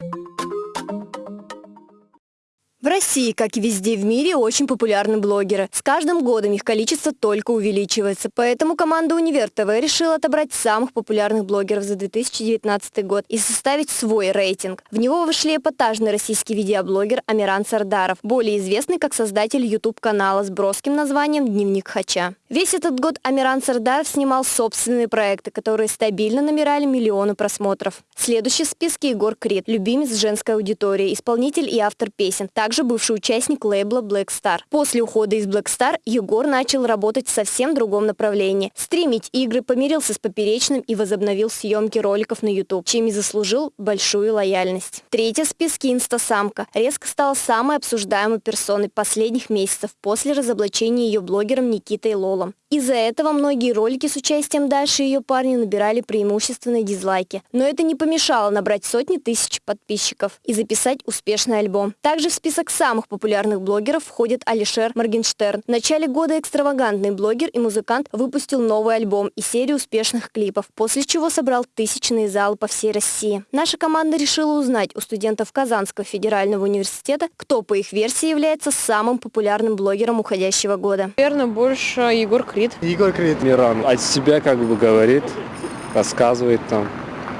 В России, как и везде в мире, очень популярны блогеры. С каждым годом их количество только увеличивается. Поэтому команда «Универ ТВ» решила отобрать самых популярных блогеров за 2019 год и составить свой рейтинг. В него вошли эпатажный российский видеоблогер Амиран Сардаров, более известный как создатель YouTube-канала с броским названием «Дневник Хача». Весь этот год Амиран Сардаров снимал собственные проекты, которые стабильно набирали миллионы просмотров. Следующий в списке Егор Крид, любимец женской аудитории, исполнитель и автор песен также бывший участник лейбла Black Star. После ухода из Black Star Егор начал работать в совсем другом направлении. Стримить игры, помирился с Поперечным и возобновил съемки роликов на YouTube, чем и заслужил большую лояльность. Третья в списке инстасамка. Резко стала самой обсуждаемой персоной последних месяцев после разоблачения ее блогером Никитой Лолом. Из-за этого многие ролики с участием Даши и ее парня набирали преимущественные дизлайки. Но это не помешало набрать сотни тысяч подписчиков и записать успешный альбом. Также в список самых популярных блогеров входит Алишер Моргенштерн. В начале года экстравагантный блогер и музыкант выпустил новый альбом и серию успешных клипов, после чего собрал тысячные залы по всей России. Наша команда решила узнать у студентов Казанского федерального университета, кто по их версии является самым популярным блогером уходящего года. Наверное, больше Егор Крид. Егор Крид. Миран от себя как бы говорит, рассказывает там.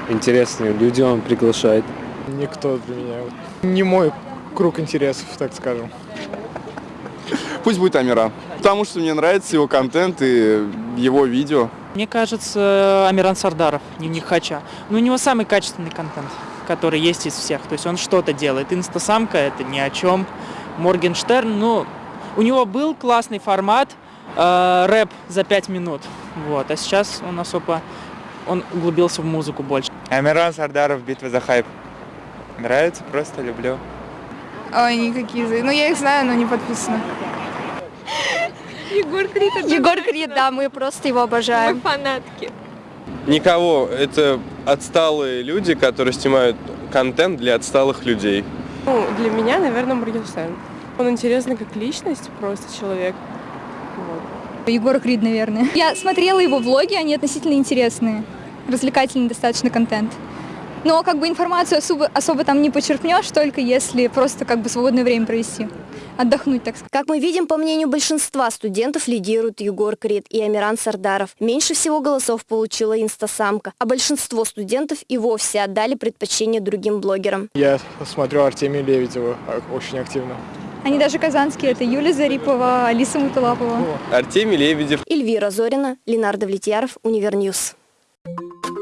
Интересные люди он приглашает. Никто для меня. Не мой круг интересов, так скажем. Пусть будет Амира. Потому что мне нравится его контент и его видео. Мне кажется, Амиран Сардаров, дневник Хача. Но у него самый качественный контент, который есть из всех. То есть он что-то делает. Инстасамка это ни о чем. Моргенштерн, ну, у него был классный формат, э, рэп за 5 минут. Вот. А сейчас он особо, он углубился в музыку больше. Амиран Сардаров, битва за хайп. Нравится, просто люблю. Ой, никакие. Ну, я их знаю, но не подписана. Егор Крид. Егор Крид, да, мы просто его обожаем. фанатки. Никого. Это отсталые люди, которые снимают контент для отсталых людей. Ну, для меня, наверное, Моргенштерн. Он интересный как личность, просто человек. Вот. Егор Крид, наверное. Я смотрела его влоги, они относительно интересные. Развлекательный достаточно контент. Но как бы информацию особо, особо там не почерпнешь, только если просто как бы свободное время провести. Отдохнуть, так сказать. Как мы видим, по мнению большинства студентов, лидируют Егор Крид и Амиран Сардаров. Меньше всего голосов получила инстасамка, а большинство студентов и вовсе отдали предпочтение другим блогерам. Я смотрю Артемия Лебедева очень активно. Они даже казанские. Это Юлия Зарипова, Алиса Муталапова. Артемий Лебедев. Эльвира Зорина, Ленардо Влетьяров, Универ News. Thank you.